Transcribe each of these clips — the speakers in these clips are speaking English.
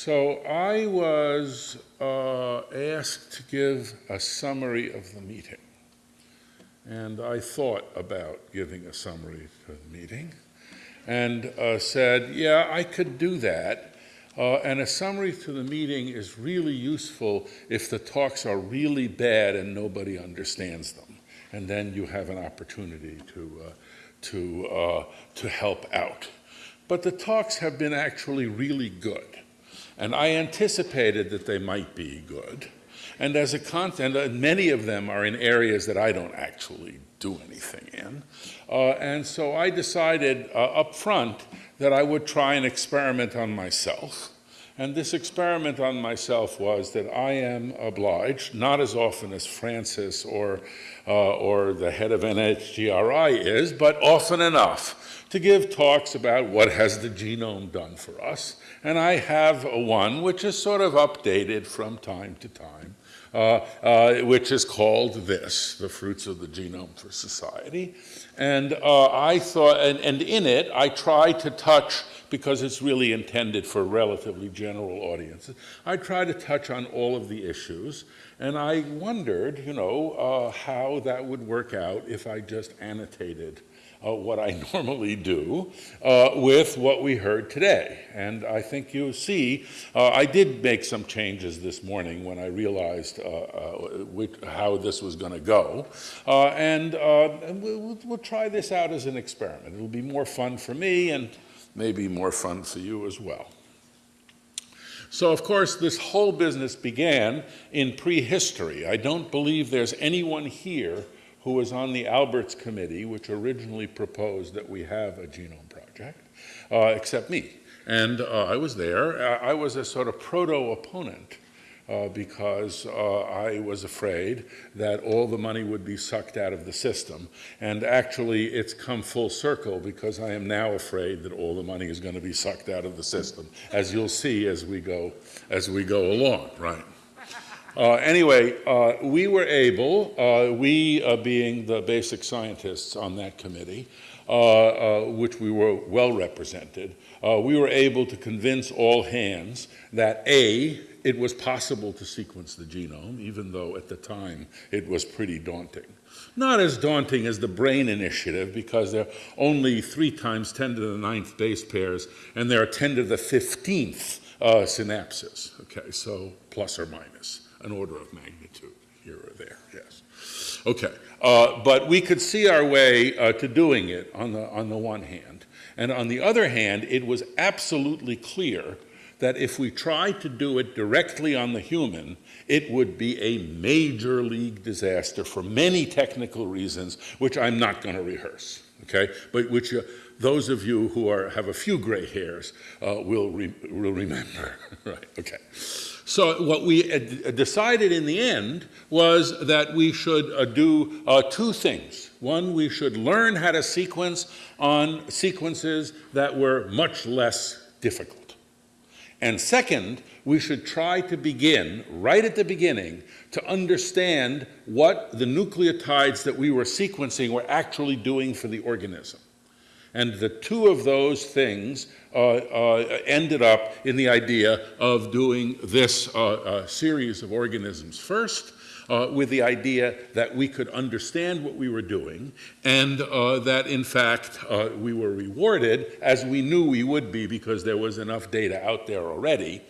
So I was uh, asked to give a summary of the meeting. And I thought about giving a summary to the meeting and uh, said, yeah, I could do that. Uh, and a summary to the meeting is really useful if the talks are really bad and nobody understands them. And then you have an opportunity to, uh, to, uh, to help out. But the talks have been actually really good. And I anticipated that they might be good. And as a content, uh, many of them are in areas that I don't actually do anything in. Uh, and so I decided uh, up front that I would try an experiment on myself. And this experiment on myself was that I am obliged, not as often as Francis or, uh, or the head of NHGRI is, but often enough to give talks about what has the genome done for us. And I have one which is sort of updated from time to time. Uh, uh, which is called this, The Fruits of the Genome for Society. And uh, I thought, and, and in it, I try to touch, because it's really intended for relatively general audiences, I try to touch on all of the issues. And I wondered, you know, uh, how that would work out if I just annotated uh, what I normally do uh, with what we heard today. And I think you see, uh, I did make some changes this morning when I realized uh, uh, which, how this was going to go. Uh, and, we'll, we'll try this out as an experiment. It'll be more fun for me and maybe more fun for you as well. So, of course, this whole business began in prehistory. I don't believe there's anyone here who was on the Alberts Committee, which originally proposed that we have a genome project, uh, except me. And uh, I was there. I was a sort of proto-opponent uh, because uh, I was afraid that all the money would be sucked out of the system. And actually, it's come full circle because I am now afraid that all the money is going to be sucked out of the system, as you'll see as we go, as we go along, right? Uh, anyway, uh, we were able, uh, we uh, being the basic scientists on that committee, uh, uh, which we were well represented, we were able to convince all hands that A, it was possible to sequence the genome, even though at the time it was pretty daunting. Not as daunting as the BRAIN initiative, because there are only 3 times 10 to the ninth base pairs, and there are 10 to the 15th synapses, okay, so plus or minus an order of magnitude here or there, yes. Okay, uh, but we could see our way uh, to doing it on the, on the one hand. And on the other hand, it was absolutely clear that if we tried to do it directly on the human, it would be a major league disaster for many technical reasons, which I'm not going to rehearse, okay? But which uh, those of you who are, have a few gray hairs uh, will, re will remember, right, okay. So what we decided in the end was that we should uh, do uh, two things. One, we should learn how to sequence on sequences that were much less difficult. And second, we should try to begin, right at the beginning, to understand what the nucleotides that we were sequencing were actually doing for the organism. And the two of those things uh, uh, ended up in the idea of doing this uh, uh series of organisms. First, uh, with the idea that we could understand what we were doing and uh, that in fact we were rewarded as we knew we would be because there was enough data out there already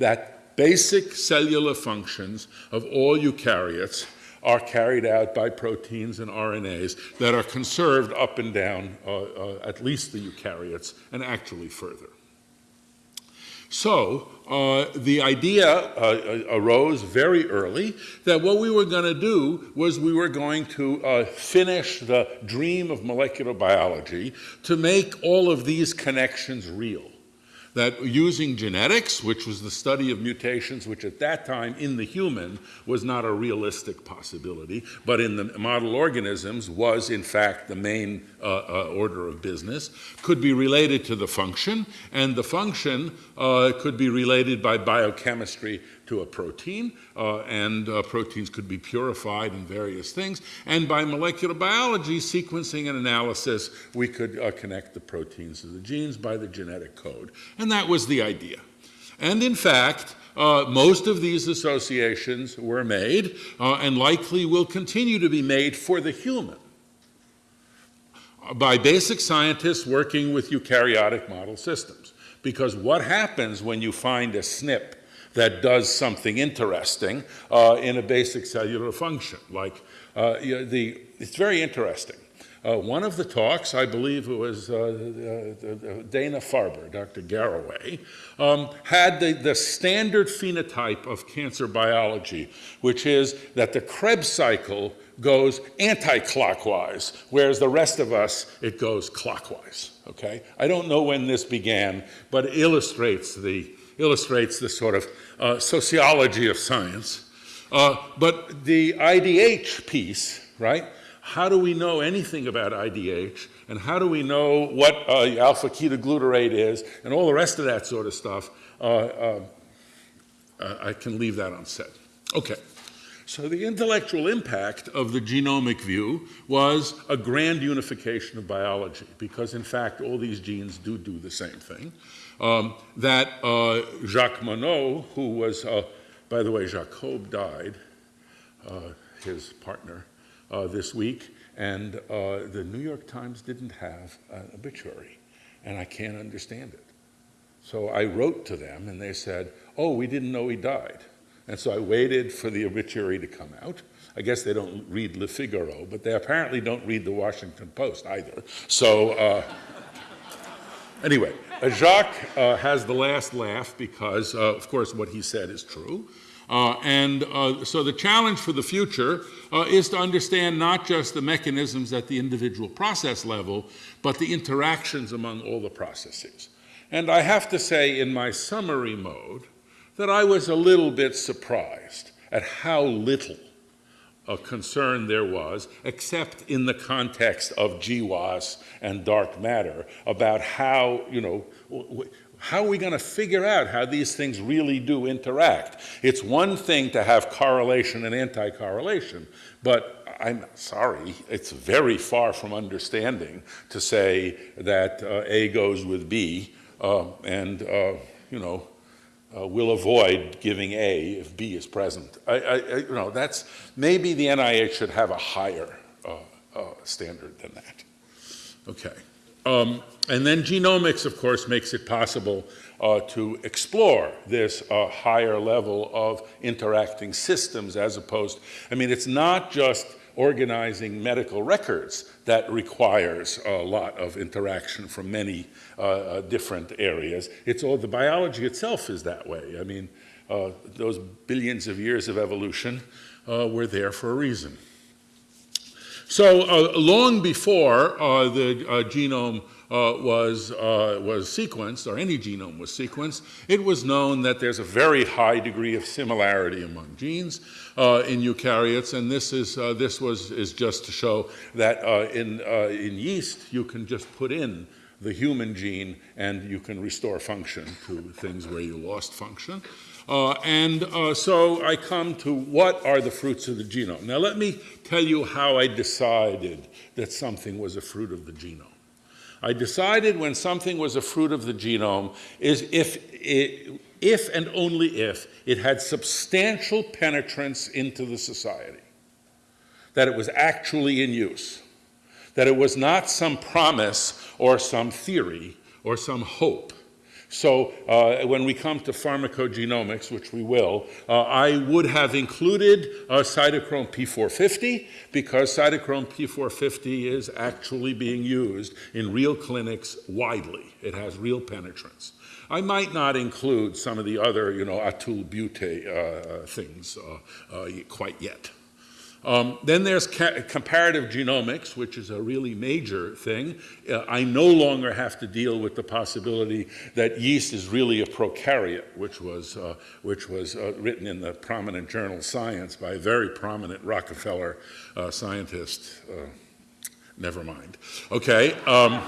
that basic cellular functions of all eukaryotes are carried out by proteins and RNAs that are conserved up and down uh, uh, at least the eukaryotes and actually further. So uh, the idea uh, uh arose very early that what we were going to do was we were going to uh, finish the dream of molecular biology to make all of these connections real that using genetics, which was the study of mutations, which at that time in the human was not a realistic possibility, but in the model organisms was in fact the main uh, uh, order of business, could be related to the function, and the function uh, could be related by biochemistry to a protein, uh, and uh, proteins could be purified in various things. And by molecular biology, sequencing and analysis, we could uh, connect the proteins to the genes by the genetic code. And that was the idea. And in fact, uh, most of these associations were made uh, and likely will continue to be made for the human by basic scientists working with eukaryotic model systems. Because what happens when you find a SNP that does something interesting uh, in a basic cellular function? Like uh, you know, the, it's very interesting. Uh, one of the talks, I believe it was uh, uh, Dana Farber, Dr. Garraway, um, had the, the standard phenotype of cancer biology, which is that the Krebs cycle goes anti-clockwise, whereas the rest of us, it goes clockwise, okay? I don't know when this began, but it illustrates the, illustrates the sort of uh, sociology of science. Uh, but the IDH piece, right? How do we know anything about IDH? And how do we know what uh, alpha ketoglutarate is? And all the rest of that sort of stuff. Uh, uh, uh I can leave that unsaid. Okay. So the intellectual impact of the genomic view was a grand unification of biology, because in fact all these genes do do the same thing. Um, that uh, Jacques Monod, who was, uh, by the way, Jacob died, his partner, uh, this week, and uh, the New York Times didn't have an obituary, and I can't understand it. So I wrote to them, and they said, oh, we didn't know he died. And so I waited for the obituary to come out. I guess they don't read Le Figaro, but they apparently don't read the Washington Post either. So uh, anyway, uh, Jacques uh, has the last laugh because, uh, of course, what he said is true. Uh, and uh, so the challenge for the future is to understand not just the mechanisms at the individual process level, but the interactions among all the processes. And I have to say in my summary mode that I was a little bit surprised at how little a concern there was, except in the context of GWAS and dark matter, about how, you know, how are we going to figure out how these things really do interact? It's one thing to have correlation and anti-correlation, but I'm sorry, it's very far from understanding to say that uh, A goes with B uh, and, uh, you know, uh, we'll avoid giving A if B is present. I, I, I, you know, that's, maybe the NIH should have a higher uh, uh, standard than that. Okay. Um, and then genomics, of course, makes it possible uh, to explore this uh, higher level of interacting systems as opposed, I mean, it's not just organizing medical records that requires a lot of interaction from many uh, uh different areas. It's all, the biology itself is that way. I mean, uh, those billions of years of evolution uh, were there for a reason. So uh, long before uh, the genome uh, was, uh, was sequenced, or any genome was sequenced, it was known that there's a very high degree of similarity among genes uh, in eukaryotes, and this, is, this was, is just to show that in, in yeast you can just put in the human gene and you can restore function to things where you lost function. Uh, and uh, so I come to what are the fruits of the genome. Now let me tell you how I decided that something was a fruit of the genome. I decided when something was a fruit of the genome is if, it, if and only if it had substantial penetrance into the society, that it was actually in use, that it was not some promise or some theory or some hope, so uh, when we come to pharmacogenomics, which we will, uh, I would have included uh, cytochrome P450 because cytochrome P450 is actually being used in real clinics widely. It has real penetrance. I might not include some of the other, you know, atul bute uh, things uh, uh, quite yet. Um, then there's comparative genomics, which is a really major thing. Uh, I no longer have to deal with the possibility that yeast is really a prokaryote, which was, uh, which was uh, written in the prominent journal Science by a very prominent Rockefeller uh, scientist. Uh, never mind. Okay. Um,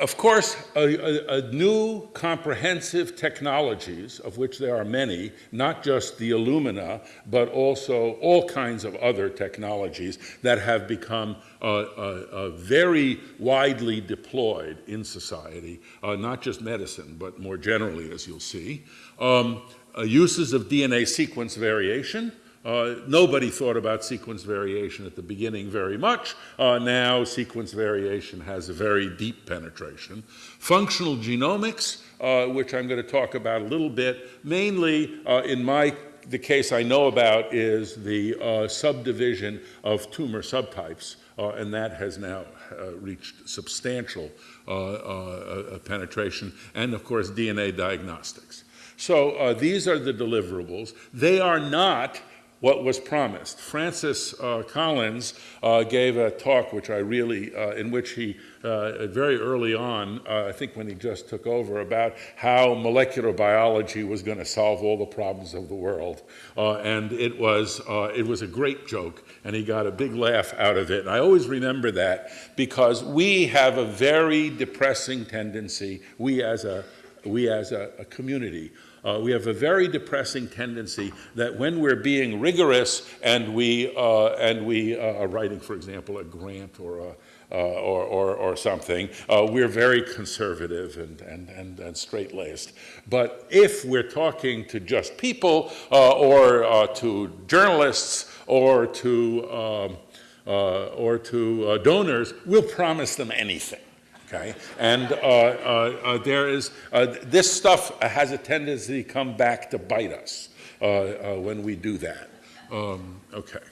of course, a, a, a, new comprehensive technologies, of which there are many, not just the Illumina, but also all kinds of other technologies that have become uh, uh, uh, very widely deployed in society, uh, not just medicine, but more generally, as you'll see. Um, uses of DNA sequence variation, uh, nobody thought about sequence variation at the beginning very much. Uh, now sequence variation has a very deep penetration. Functional genomics, uh, which I'm going to talk about a little bit, mainly uh, in my the case I know about is the uh, subdivision of tumor subtypes, uh, and that has now reached substantial penetration, and of course DNA diagnostics. So these are the deliverables. They are not what was promised. Francis uh, Collins uh, gave a talk which I really, uh, in which he, uh, very early on, uh, I think when he just took over, about how molecular biology was going to solve all the problems of the world. Uh, and it was, it was a great joke, and he got a big laugh out of it. And I always remember that because we have a very depressing tendency, we as a, we as a, a community, uh, we have a very depressing tendency that when we're being rigorous and we, uh, and we uh, are writing, for example, a grant or a, uh, or, or, or, something, uh, we're very conservative and, and, and, and straight-laced. But if we're talking to just people uh, or to journalists or to, um, or to donors, we'll promise them anything. Okay, and uh, uh, uh, there is uh, this stuff has a tendency to come back to bite us uh, uh, when we do that. Um, okay,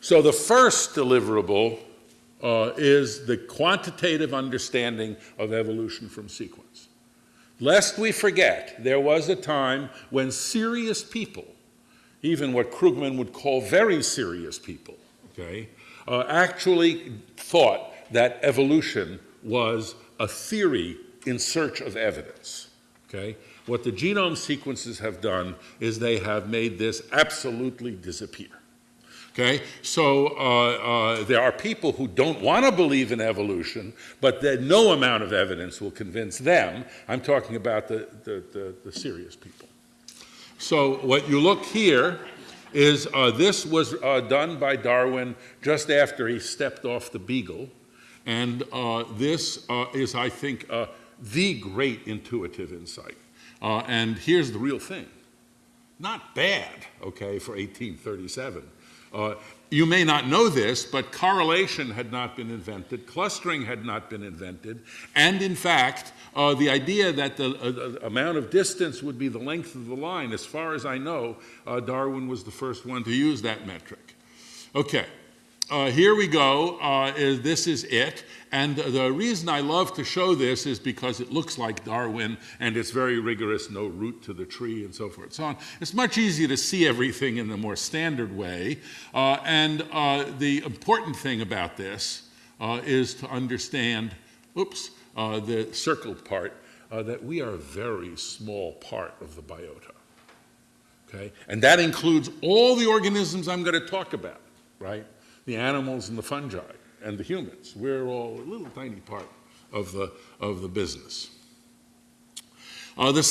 so the first deliverable is the quantitative understanding of evolution from sequence. Lest we forget, there was a time when serious people, even what Krugman would call very serious people, okay, actually thought that evolution was a theory in search of evidence. Okay? What the genome sequences have done is they have made this absolutely disappear. Okay, so uh, uh, there are people who don't want to believe in evolution, but that no amount of evidence will convince them. I'm talking about the, the, the, the serious people. So what you look here is uh, this was uh, done by Darwin just after he stepped off the beagle. And uh, this uh, is, I think, uh, the great intuitive insight. Uh, and here's the real thing. Not bad, okay, for 1837. Uh, you may not know this, but correlation had not been invented, clustering had not been invented, and in fact, uh, the idea that the amount of distance would be the length of the line, as far as I know, Darwin was the first one to use that metric. Okay, uh, here we go. Uh, this is it. And the reason I love to show this is because it looks like Darwin and it's very rigorous, no root to the tree and so forth and so on. It's much easier to see everything in the more standard way. Uh, and uh, the important thing about this uh, is to understand, oops, uh, the circled part, that we are a very small part of the biota. Okay? And that includes all the organisms I'm going to talk about, right? The animals and the fungi and the humans. We're all a little tiny part of the, of the business. Uh, the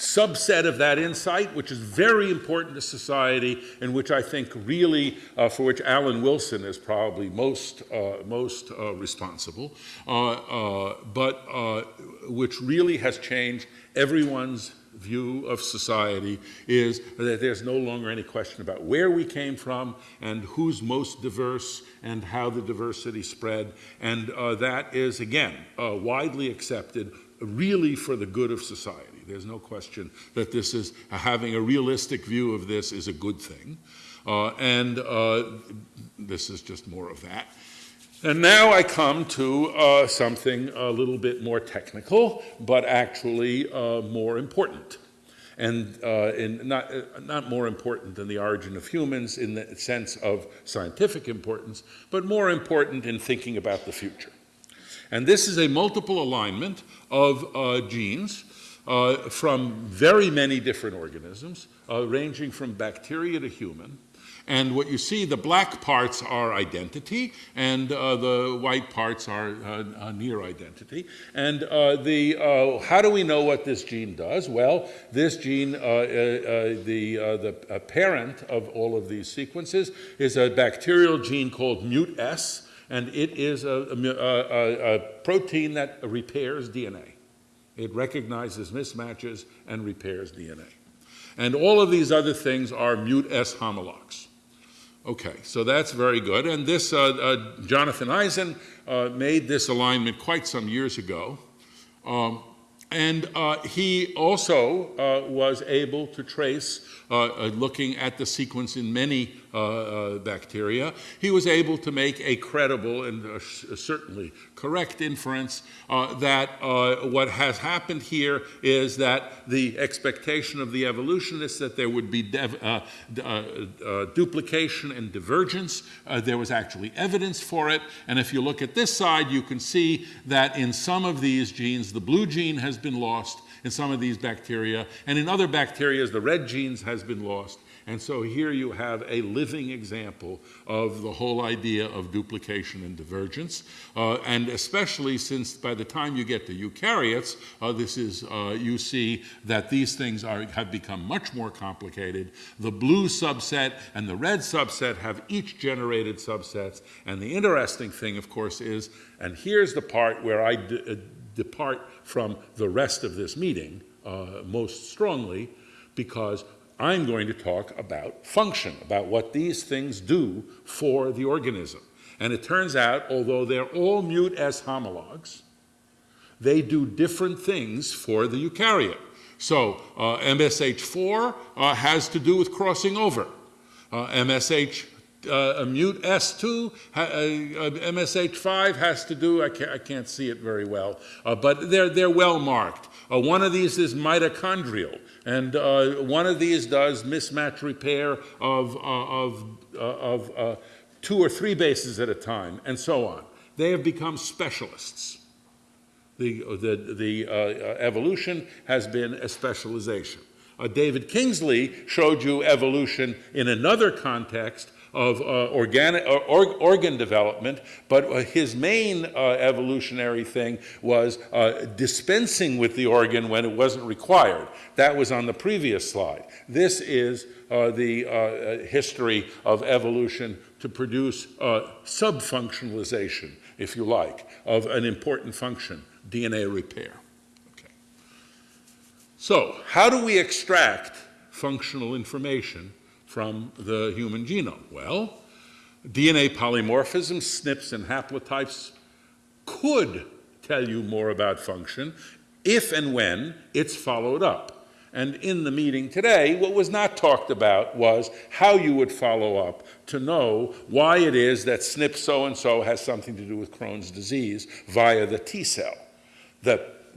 subset of that insight, which is very important to society and which I think really, uh, for which Alan Wilson is probably most, uh, most uh, responsible, uh, uh, but uh, which really has changed everyone's view of society is that there's no longer any question about where we came from and who's most diverse and how the diversity spread. And uh, that is, again, uh, widely accepted really for the good of society. There's no question that this is, having a realistic view of this is a good thing. Uh, and uh, this is just more of that. And now I come to uh, something a little bit more technical, but actually uh, more important. And uh, not, uh, not more important than the origin of humans in the sense of scientific importance, but more important in thinking about the future. And this is a multiple alignment of uh, genes uh, from very many different organisms, ranging from bacteria to human, And what you see, the black parts are identity, and uh, the white parts are uh, near identity. And uh, the, uh, how do we know what this gene does? Well, this gene, uh, the, the parent of all of these sequences, is a bacterial gene called MUT-S, and it is a, a, a protein that repairs DNA. It recognizes mismatches and repairs DNA. And all of these other things are MUT-S homologs. Okay, so that's very good. And this, uh, uh, Jonathan Eisen uh, made this alignment quite some years ago. Um, and uh, he also uh, was able to trace, uh, looking at the sequence in many Uh, uh, bacteria, he was able to make a credible and uh, uh certainly correct inference that what has happened here is that the expectation of the evolutionists that there would be duplication and divergence. there was actually evidence for it. And if you look at this side, you can see that in some of these genes, the blue gene has been lost in some of these bacteria, and in other bacteria, the red genes has been lost. And so here you have a living example of the whole idea of duplication and divergence. Uh, and especially since by the time you get to eukaryotes, uh, this is, uh, you see that these things are, have become much more complicated. The blue subset and the red subset have each generated subsets. And the interesting thing, of course, is, and here's the part where I uh, depart from the rest of this meeting uh, most strongly, because I'm going to talk about function, about what these things do for the organism. And it turns out, although they're all MutS homologs, they do different things for the eukaryote. So uh, MSH4 uh, has to do with crossing over. Uh, MSH uh, MUT-S2, uh, MSH5 has to do, I can't, I can't see it very well, uh, but they're, they're well marked. Uh, one of these is mitochondrial. And uh, one of these does mismatch repair of, uh, of, uh, of uh, two or three bases at a time, and so on. They have become specialists. The, the, the uh, evolution has been a specialization. David Kingsley showed you evolution in another context of uh, organic, uh, or, organ development, but uh, his main evolutionary thing was dispensing with the organ when it wasn't required. That was on the previous slide. This is the history of evolution to produce subfunctionalization, if you like, of an important function, DNA repair. So how do we extract functional information from the human genome? Well, DNA polymorphism, SNPs and haplotypes could tell you more about function if and when it's followed up. And in the meeting today, what was not talked about was how you would follow up to know why it is that SNP so-and-so has something to do with Crohn's disease via the T cell.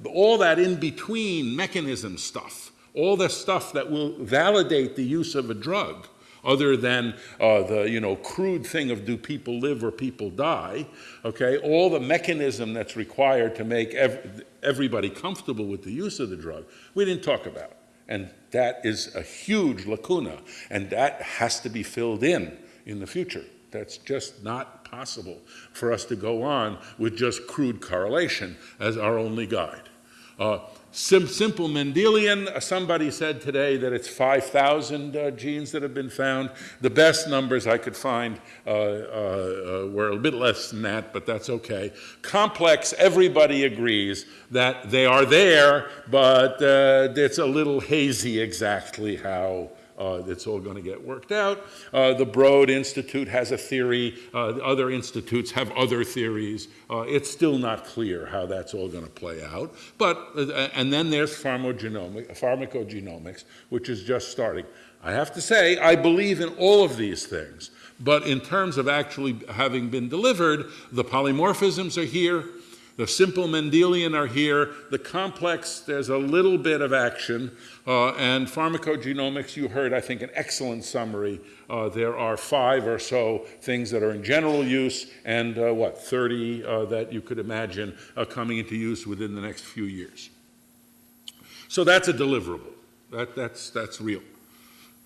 All that in-between mechanism stuff all the stuff that will validate the use of a drug other than uh, the you know crude thing of do people live or people die okay? All the mechanism that's required to make ev everybody comfortable with the use of the drug we didn't talk about. And that is a huge lacuna and that has to be filled in in the future. That's just not possible for us to go on with just crude correlation as our only guide. Uh, Sim simple Mendelian, uh, somebody said today that it's 5,000 uh, genes that have been found. The best numbers I could find uh, uh, uh were a bit less than that, but that's okay. Complex, everybody agrees that they are there, but it's a little hazy exactly how uh, it's all going to get worked out. Uh, the Broad Institute has a theory. Uh, other institutes have other theories. It's still not clear how that's all going to play out. But, and then there's pharmacogenomics, which is just starting. I have to say, I believe in all of these things. But in terms of actually having been delivered, the polymorphisms are here, the simple Mendelian are here. The complex, there's a little bit of action. Uh, and pharmacogenomics, you heard, I think, an excellent summary. Uh, there are five or so things that are in general use and, uh, what, 30 uh, that you could imagine coming into use within the next few years. So that's a deliverable. That, that's, that's real.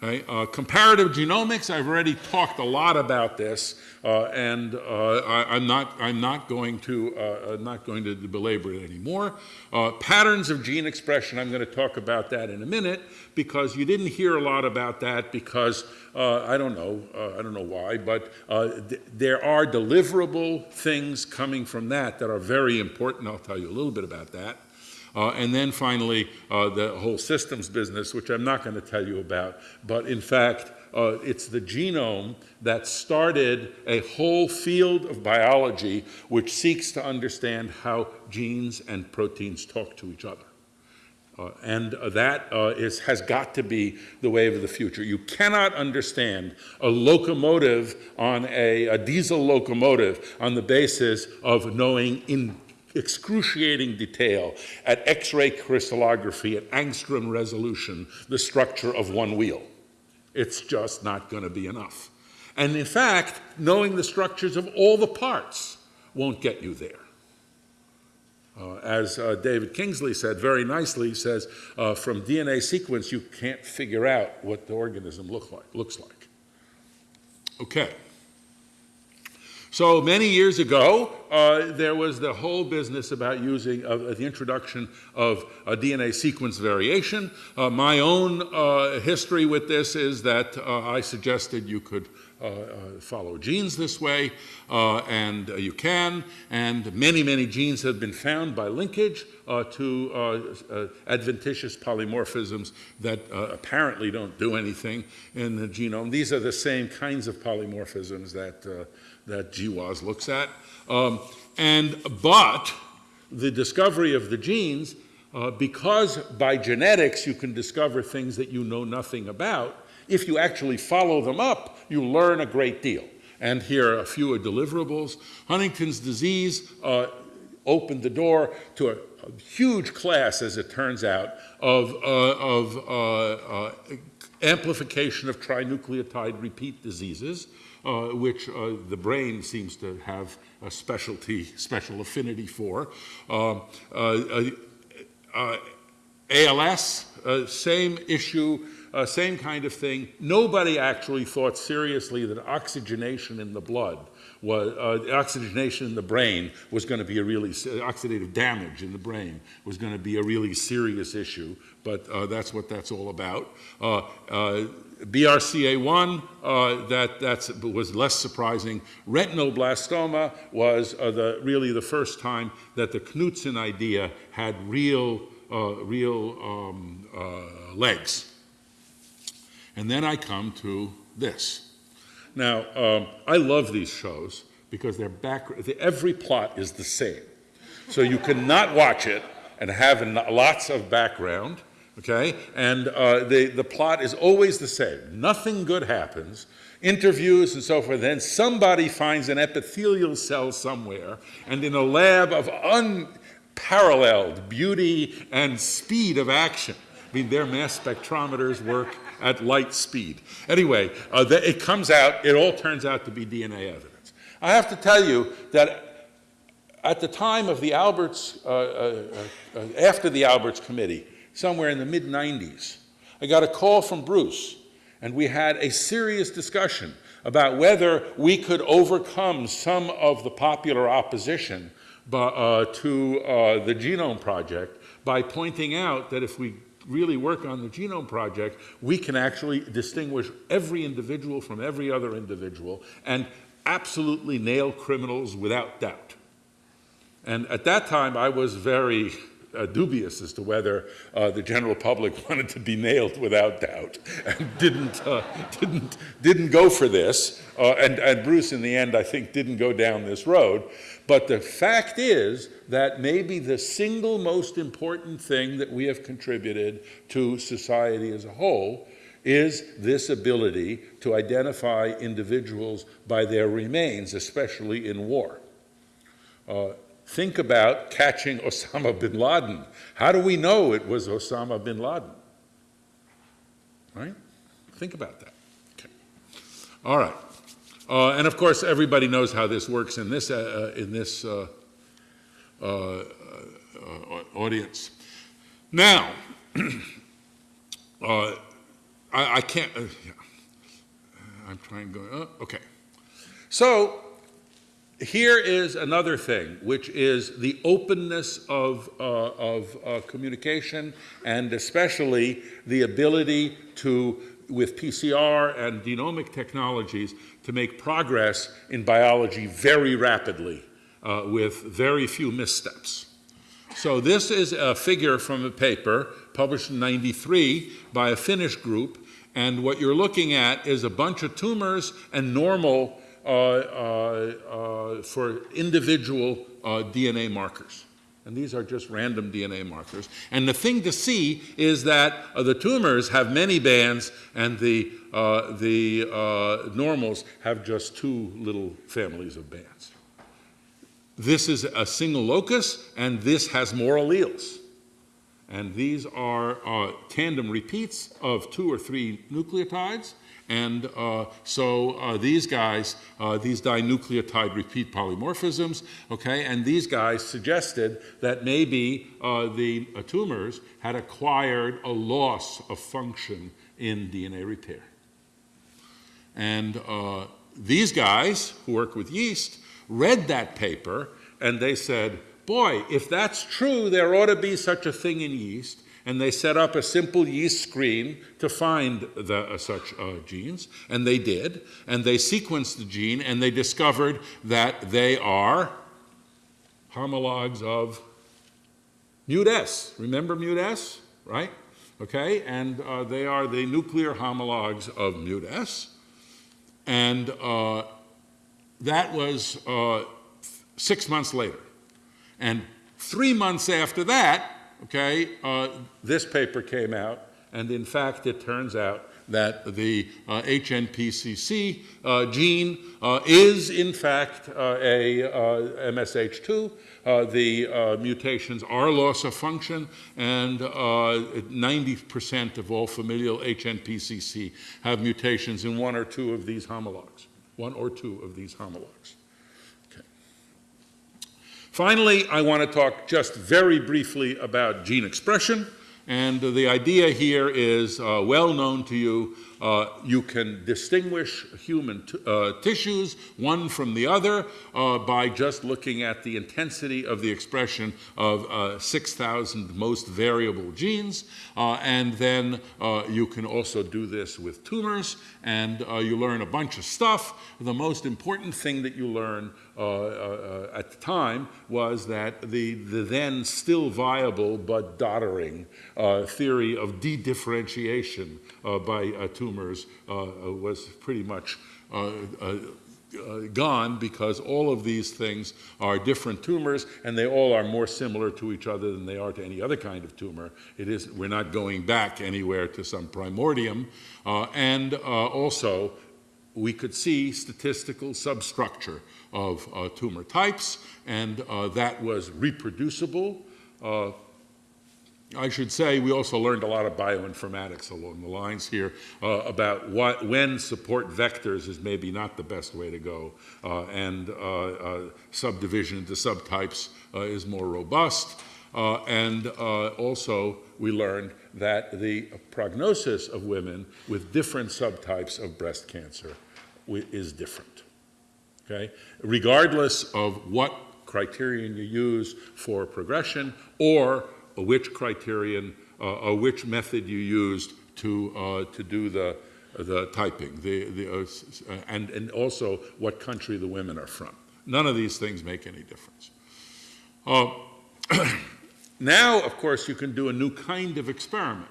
Okay, uh, comparative genomics, I've already talked a lot about this, uh, and uh, I, am not, I'm not going to, uh, I'm not going to belabor it anymore. Uh, patterns of gene expression, I'm going to talk about that in a minute, because you didn't hear a lot about that because, uh, I don't know, I don't know why, but th there are deliverable things coming from that that are very important. I'll tell you a little bit about that. Uh, and then finally, uh, the whole systems business, which I'm not going to tell you about, but in fact, uh, it's the genome that started a whole field of biology which seeks to understand how genes and proteins talk to each other. Uh, and uh, that uh, is, has got to be the wave of the future. You cannot understand a locomotive on a, a diesel locomotive on the basis of knowing in excruciating detail at X-ray crystallography at angstrom resolution the structure of one wheel. It's just not going to be enough. And in fact, knowing the structures of all the parts won't get you there. Uh, as uh, David Kingsley said very nicely, he says, uh, from DNA sequence, you can't figure out what the organism look like, looks like. Okay. So many years ago, uh, there was the whole business about using uh, the introduction of DNA sequence variation. Uh, my own uh, history with this is that uh, I suggested you could follow genes this way, and you can, and many, many genes have been found by linkage to adventitious polymorphisms that apparently don't do anything in the genome. These are the same kinds of polymorphisms that that GWAS looks at. Um, and, but the discovery of the genes, uh, because by genetics you can discover things that you know nothing about, if you actually follow them up, you learn a great deal. And here are a few are deliverables. Huntington's disease uh, opened the door to a, a, huge class, as it turns out, of, uh, of uh, uh, amplification of trinucleotide repeat diseases uh, which uh, the brain seems to have a specialty, special affinity for. Um, uh, uh, ALS, same issue, same kind of thing. Nobody actually thought seriously that oxygenation in the blood was uh, oxygenation in the brain was going to be a really oxidative damage in the brain was going to be a really serious issue but uh, that's what that's all about uh, BRCA1, uh, that that's, was less surprising. Retinoblastoma was uh, the, really the first time that the Knudson idea had real, uh, real um, uh, legs. And then I come to this. Now, um, I love these shows because they're back, every plot is the same. So you cannot watch it and have lots of background okay? And uh, the, the plot is always the same. Nothing good happens, interviews and so forth, then somebody finds an epithelial cell somewhere, and in a lab of unparalleled beauty and speed of action, I mean, their mass spectrometers work at light speed. Anyway, uh, the, it comes out, it all turns out to be DNA evidence. I have to tell you that at the time of the Alberts, uh, uh, uh after the Alberts Committee, somewhere in the mid 90s. I got a call from Bruce, and we had a serious discussion about whether we could overcome some of the popular opposition uh, to uh, the Genome Project by pointing out that if we really work on the Genome Project, we can actually distinguish every individual from every other individual and absolutely nail criminals without doubt. And at that time, I was very uh, dubious as to whether uh, the general public wanted to be nailed without doubt and didn't, uh, didn't, didn't go for this. Uh, and, and Bruce, in the end, I think, didn't go down this road. But the fact is that maybe the single most important thing that we have contributed to society as a whole is this ability to identify individuals by their remains, especially in war. Uh, Think about catching Osama bin Laden. How do we know it was Osama bin Laden? Right? Think about that. Okay. All right. Uh, and of course, everybody knows how this works in this, uh, uh in this uh, uh, uh, audience. Now, I, I can't, yeah. I'm trying to go, okay. So here is another thing, which is the openness of, uh, of uh, communication and especially the ability to, with PCR and genomic technologies, to make progress in biology very rapidly uh, with very few missteps. So this is a figure from a paper published in 93 by a Finnish group, and what you're looking at is a bunch of tumors and normal for individual DNA markers. And these are just random DNA markers. And the thing to see is that uh, the tumors have many bands and the, uh, the uh, normals have just two little families of bands. This is a single locus, and this has more alleles. And these are uh, tandem repeats of two or three nucleotides. And uh, so uh, these guys, uh, these dinucleotide repeat polymorphisms, okay, and these guys suggested that maybe uh, the uh, tumors had acquired a loss of function in DNA repair. And these guys who work with yeast read that paper and they said, boy, if that's true, there ought to be such a thing in yeast. And they set up a simple yeast screen to find the, uh, such uh, genes, and they did. And they sequenced the gene, and they discovered that they are homologs of MutS. Remember MutS, right? Okay, and uh, they are the nuclear homologs of MutS. And uh, that was uh, six months later. And three months after that, okay, uh, this paper came out, and in fact, it turns out that the uh, HNPCC uh, gene uh, is in fact uh, a uh, MSH2. the mutations are loss of function, and 90% of all familial HNPCC have mutations in one or two of these homologs, one or two of these homologs. Finally, I want to talk just very briefly about gene expression. And the idea here is uh, well known to you. Uh, you can distinguish human uh, tissues, one from the other, uh, by just looking at the intensity of the expression of uh, 6,000 most variable genes. Uh, and then you can also do this with tumors, and you learn a bunch of stuff. The most important thing that you learn at the time was that the, the then still viable but doddering theory of de-differentiation by tumors tumors uh, uh, was pretty much uh, gone because all of these things are different tumors and they all are more similar to each other than they are to any other kind of tumor. It is, we're not going back anywhere to some primordium. Uh, and uh, also, we could see statistical substructure of uh, tumor types, and that was reproducible I should say we also learned a lot of bioinformatics along the lines here uh, about what, when support vectors is maybe not the best way to go uh, and uh, uh subdivision into subtypes uh, is more robust. Uh, and also we learned that the prognosis of women with different subtypes of breast cancer is different. Okay? Regardless of what criterion you use for progression or which criterion uh, which method you used to, uh, to do the, the typing, the, the, uh, and, and also what country the women are from. None of these things make any difference. Uh, now, of course, you can do a new kind of experiment.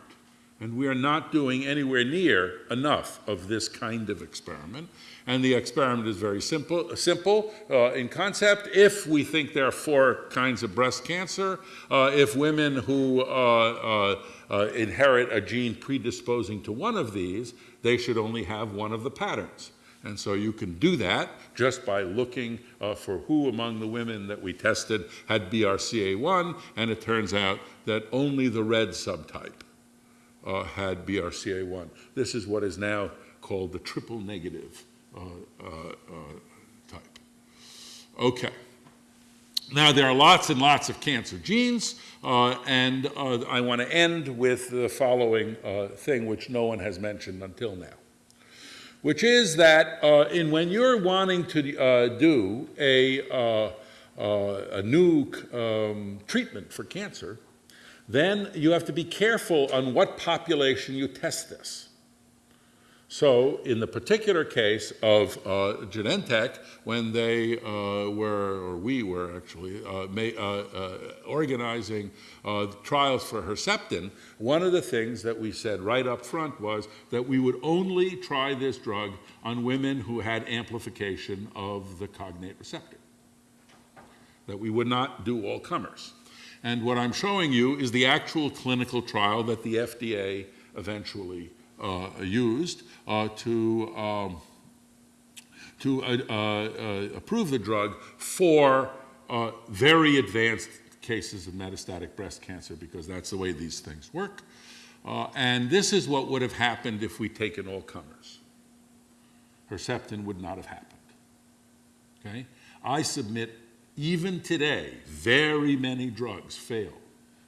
And we are not doing anywhere near enough of this kind of experiment. And the experiment is very simple, simple uh, in concept. If we think there are four kinds of breast cancer, uh, if women who uh, uh, uh inherit a gene predisposing to one of these, they should only have one of the patterns. And so you can do that just by looking uh, for who among the women that we tested had BRCA1, and it turns out that only the red subtype uh, had BRCA1. This is what is now called the triple negative uh, uh, uh type. Okay. Now, there are lots and lots of cancer genes, uh, and I want to end with the following thing, which no one has mentioned until now, which is that uh, in when you're wanting to uh, do a, uh, a new um, treatment for cancer, then you have to be careful on what population you test this. So in the particular case of uh, Genentech, when they uh, were, or we were actually, uh, may, uh, uh, organizing uh, trials for Herceptin, one of the things that we said right up front was that we would only try this drug on women who had amplification of the cognate receptor, that we would not do all comers. And what I'm showing you is the actual clinical trial that the FDA eventually uh, used uh, to, um, to uh, approve the drug for very advanced cases of metastatic breast cancer because that's the way these things work. Uh, and this is what would have happened if we'd taken all comers. Herceptin would not have happened. Okay? I submit even today, very many drugs fail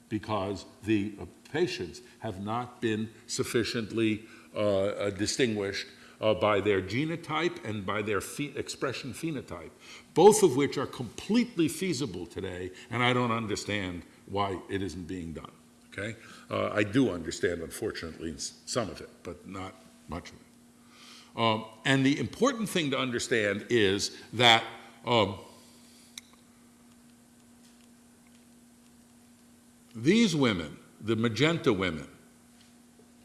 because the patients have not been sufficiently uh, uh, distinguished uh, by their genotype and by their phe expression phenotype, both of which are completely feasible today, and I don't understand why it isn't being done. Okay? Uh, I do understand, unfortunately, some of it, but not much of it. Um, and the important thing to understand is that um, these women the magenta women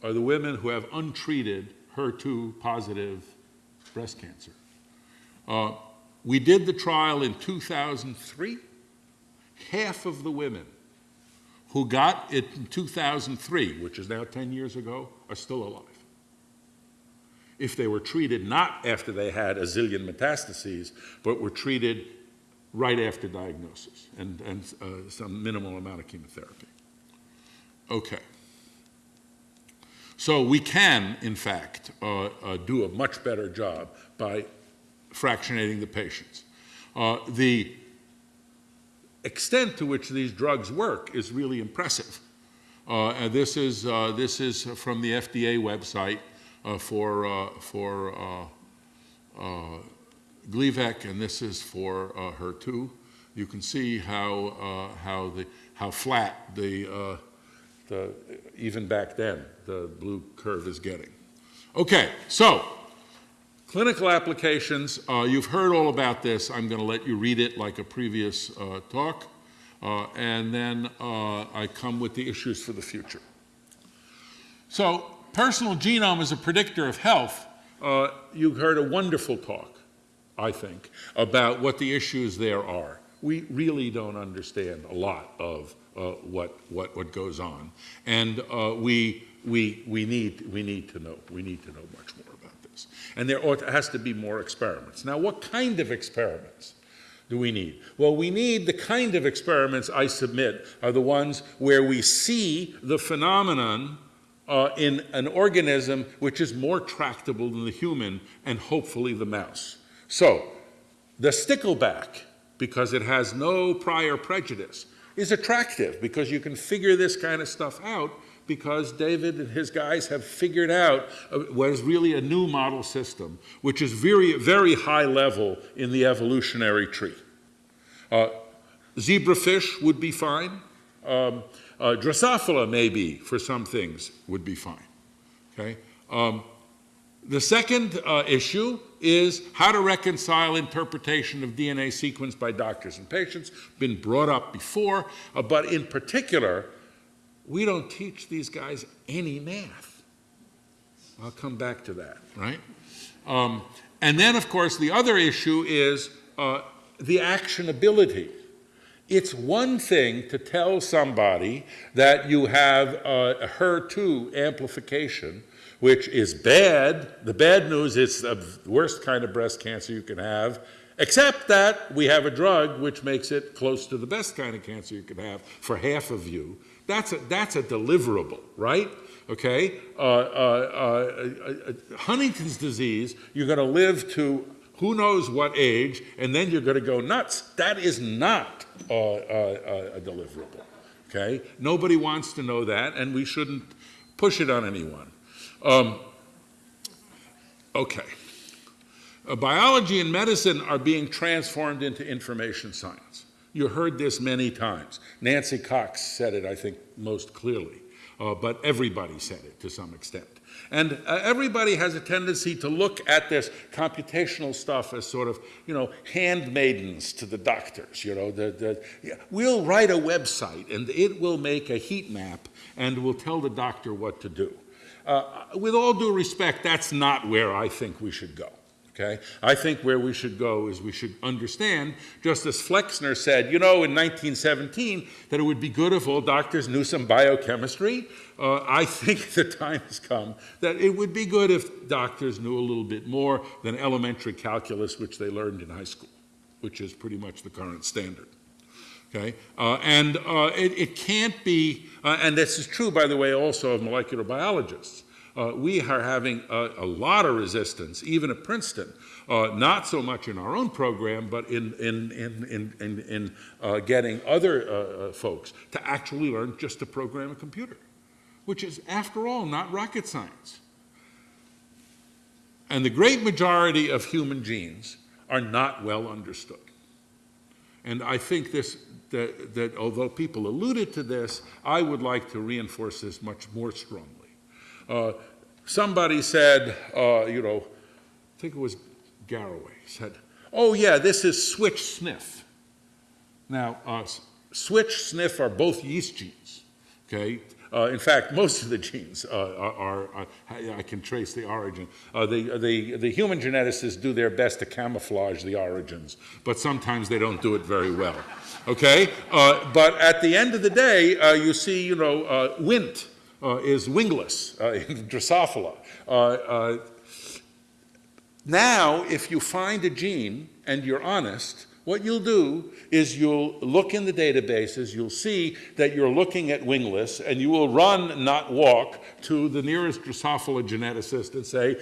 are the women who have untreated HER2 positive breast cancer. Uh, we did the trial in 2003. Half of the women who got it in 2003, which is now 10 years ago, are still alive. If they were treated not after they had a zillion metastases, but were treated right after diagnosis and, and uh, some minimal amount of chemotherapy. Okay. So we can, in fact, uh, uh, do a much better job by fractionating the patients. Uh, the extent to which these drugs work is really impressive. Uh, and this is, uh, this is from the FDA website for, for Gleevec, and this is for HER2. You can see how, how, the, how flat the the, even back then, the blue curve is getting. Okay, so clinical applications, uh, you've heard all about this. I'm going to let you read it like a previous uh, talk. Uh, and then uh, I come with the issues for the future. So personal genome is a predictor of health. Uh, you heard a wonderful talk, I think, about what the issues there are. We really don't understand a lot of uh, what, what, what goes on. And uh, we, we, we, need, we need to know, we need to know much more about this. And there ought, has to be more experiments. Now, what kind of experiments? do we need? Well, we need the kind of experiments I submit are the ones where we see the phenomenon uh, in an organism which is more tractable than the human and hopefully the mouse. So, the stickleback, because it has no prior prejudice, is attractive because you can figure this kind of stuff out because David and his guys have figured out what is really a new model system, which is very, very high level in the evolutionary tree. Uh, zebrafish would be fine. Um, uh, Drosophila, maybe, for some things, would be fine. Okay? Um, the second uh, issue is how to reconcile interpretation of DNA sequence by doctors and patients, been brought up before, uh, but in particular, we don't teach these guys any math. I'll come back to that, right? Um, and then, of course, the other issue is uh, the actionability. It's one thing to tell somebody that you have uh, a HER2 amplification which is bad. The bad news is the worst kind of breast cancer you can have, except that we have a drug which makes it close to the best kind of cancer you can have for half of you. That's a, that's a deliverable, right? Okay? Uh, uh, uh, uh Huntington's disease, you're going to live to who knows what age, and then you're going to go nuts. That is not uh, uh, a deliverable. Okay? Nobody wants to know that, and we shouldn't push it on anyone. Um, okay. Uh, biology and medicine are being transformed into information science. You heard this many times. Nancy Cox said it, I think, most clearly, uh, but everybody said it to some extent. And uh, everybody has a tendency to look at this computational stuff as sort of, you know, handmaidens to the doctors. You know, the, the, yeah, we'll write a website and it will make a heat map and will tell the doctor what to do. Uh, with all due respect, that's not where I think we should go. Okay? I think where we should go is we should understand, just as Flexner said, you know, in 1917, that it would be good if all doctors knew some biochemistry. Uh, I think the time has come that it would be good if doctors knew a little bit more than elementary calculus, which they learned in high school, which is pretty much the current standard. Okay? Uh, and uh, it, it, can't be, uh, and this is true, by the way, also of molecular biologists. Uh, we are having a, a, lot of resistance, even at Princeton, uh, not so much in our own program, but in, in, in, in, in uh, getting other folks to actually learn just to program a computer, which is, after all, not rocket science. And the great majority of human genes are not well understood. And I think this, that, that although people alluded to this, I would like to reinforce this much more strongly. Uh, somebody said, uh, you know, I think it was Garraway, said, oh yeah, this is SWI/SNF. Now, uh, SWI/SNF are both yeast genes, okay? Uh, in fact, most of the genes uh, are, are, I can trace the origin. Uh, the, the, the human geneticists do their best to camouflage the origins, but sometimes they don't do it very well, okay? Uh, but at the end of the day, uh, you see, you know, Wnt, uh, is wingless in Drosophila. Now, if you find a gene and you're honest, what you'll do is you'll look in the databases, you'll see that you're looking at wingless, and you will run, not walk, to the nearest Drosophila geneticist and say,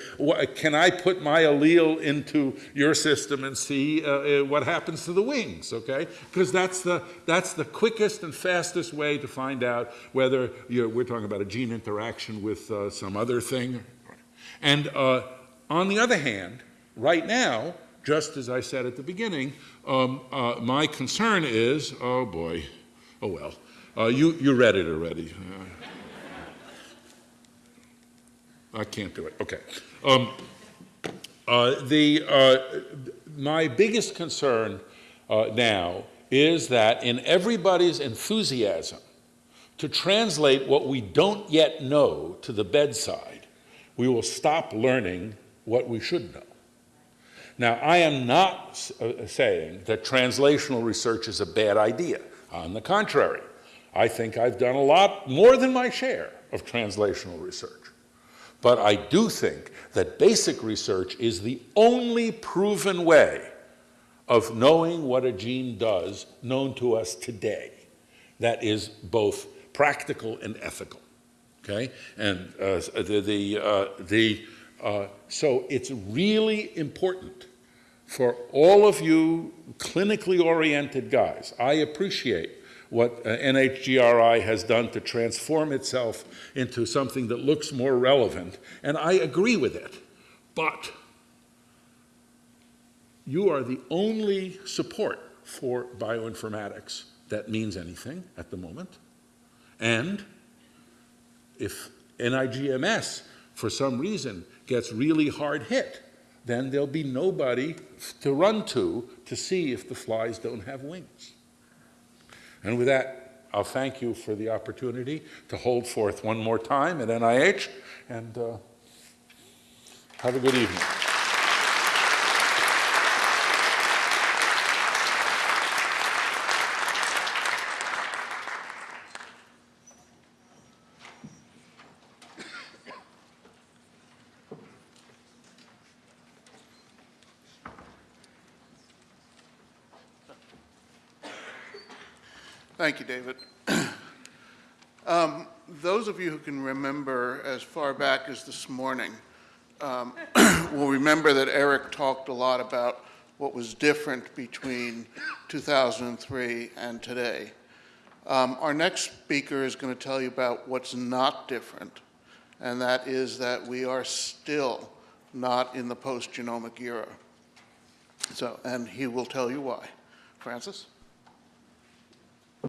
can I put my allele into your system and see uh, uh, what happens to the wings, okay? Because that's the, that's the quickest and fastest way to find out whether we're talking about a gene interaction with uh, some other thing. And uh, on the other hand, right now, just as I said at the beginning, um, uh, my concern is, oh boy, oh well, uh, you, you read it already. Uh, I can't do it, okay. Um, uh, the, uh, my biggest concern uh, now is that in everybody's enthusiasm to translate what we don't yet know to the bedside, we will stop learning what we should know. Now, I am not uh, saying that translational research is a bad idea. On the contrary, I think I've done a lot more than my share of translational research. But I do think that basic research is the only proven way of knowing what a gene does known to us today that is both practical and ethical. Okay? And uh, the, the, uh, the, uh, so it's really important for all of you clinically oriented guys, I appreciate what uh, NHGRI has done to transform itself into something that looks more relevant, and I agree with it. But you are the only support for bioinformatics that means anything at the moment. And if NIGMS, for some reason, gets really hard hit, then there'll be nobody to run to to see if the flies don't have wings. And with that, I'll thank you for the opportunity to hold forth one more time at NIH, and uh, have a good evening. Thank you, David. um, those of you who can remember as far back as this morning, um, will remember that Eric talked a lot about what was different between 2003 and today. Um, Our next speaker is going to tell you about what's not different, and that is that we are still not in the post-genomic era. So, and he will tell you why. Francis?